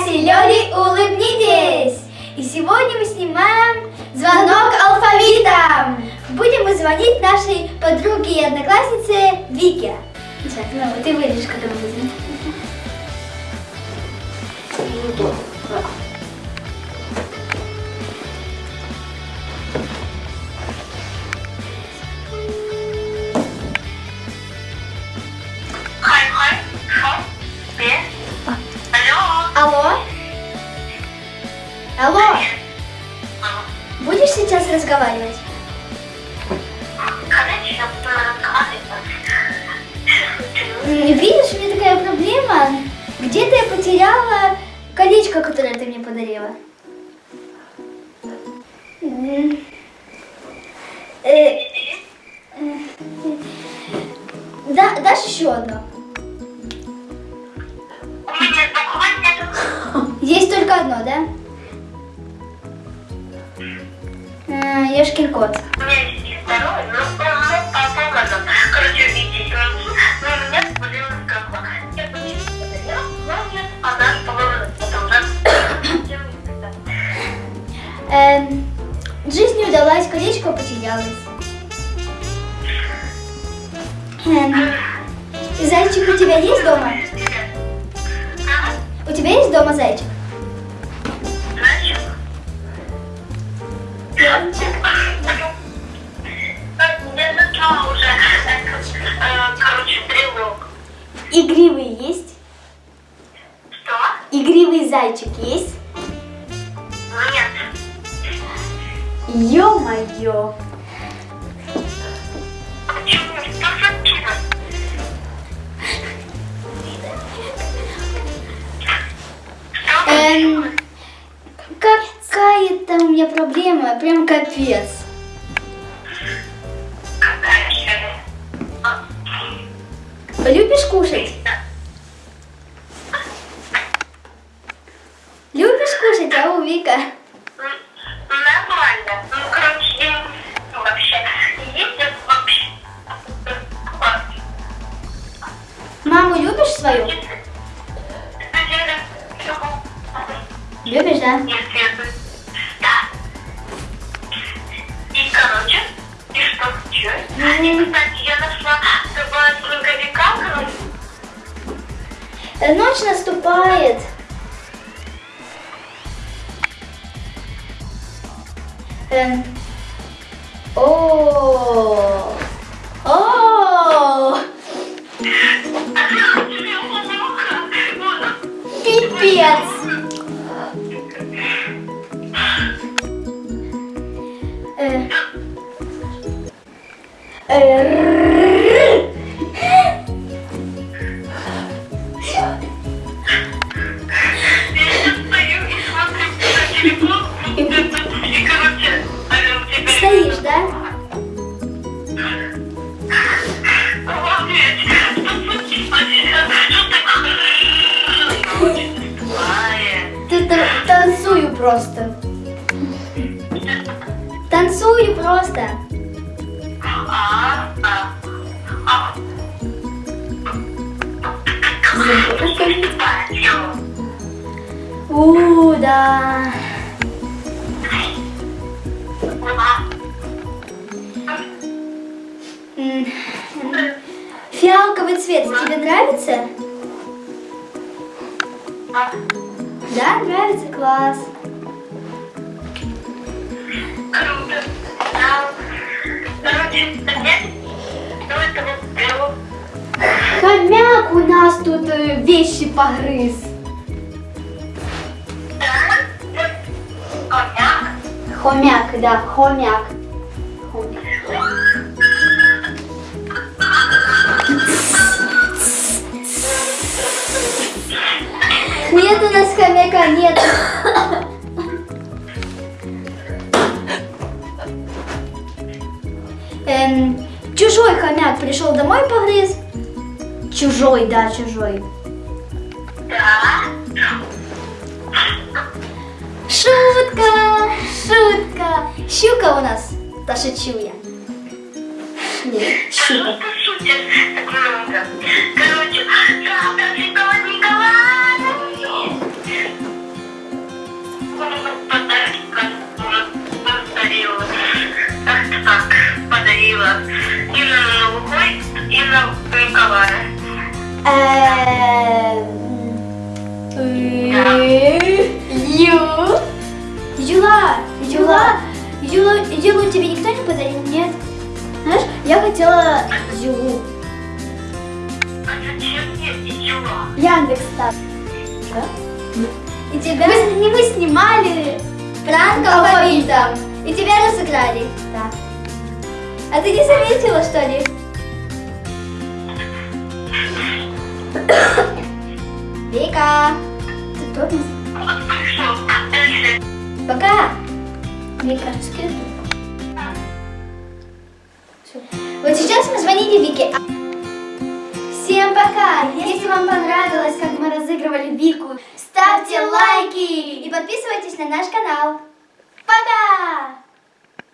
Кассилёри, улыбнитесь! И сегодня мы снимаем звонок алфавитом. Будем мы звонить нашей подруге и однокласснице Вике. Сейчас, ну, ты вырежешь, когда мы Видишь, у меня такая проблема. Где-то я потеряла колечко, которое ты мне подарила. М, э, э, Да, дашь еще одно? Есть только одно, да? Э, Ешкин кот. У меня есть и второй, но зайчик у тебя есть дома? У тебя есть дома зайчик? Я уже, короче, брелок. Игривый есть? Что? Игривый зайчик есть? Нет. Ё-моё! Меня проблема, прям капец. Любишь кушать? Любишь кушать, а у Вика? Нормально. Ну, короче, я не знаю вообще. Есть это вообще? Маму любишь свою? Любишь, да? Да. И, кстати, я нашла с тобой снеговика, Ночь наступает. Эм. О. О. Пипец. Стоишь, да? Ты та- танцую просто. Танцую просто. У, да. Фиалковый цвет тебе нравится? Да, нравится, класс. Круто. Хомяк у нас тут э, вещи погрыз. Хомяк, да, хомяк. Хомяк. Нет у нас хомяка, нет. Пришел домой погрыз. Чужой, да, чужой. Да. Шутка, шутка. Щука у нас. Да шучу я. Нет, щука. шутишь так много? Юла, Юлу, Юлу тебе никто не подарил? Нет. Знаешь, я хотела Юлу. А зачем мне Юла? Яндекс так. Да? И тебя... Мы, не мы снимали пранк алфавитом. И тебя разыграли. Да. А ты не заметила, что ли? Вика, ты? Дальше. Пока. Мне кажется, это... Вот сейчас мы звонили Вике. Всем пока! Если вам понравилось, как мы разыгрывали Вику, ставьте лайки и подписывайтесь на наш канал. Пока!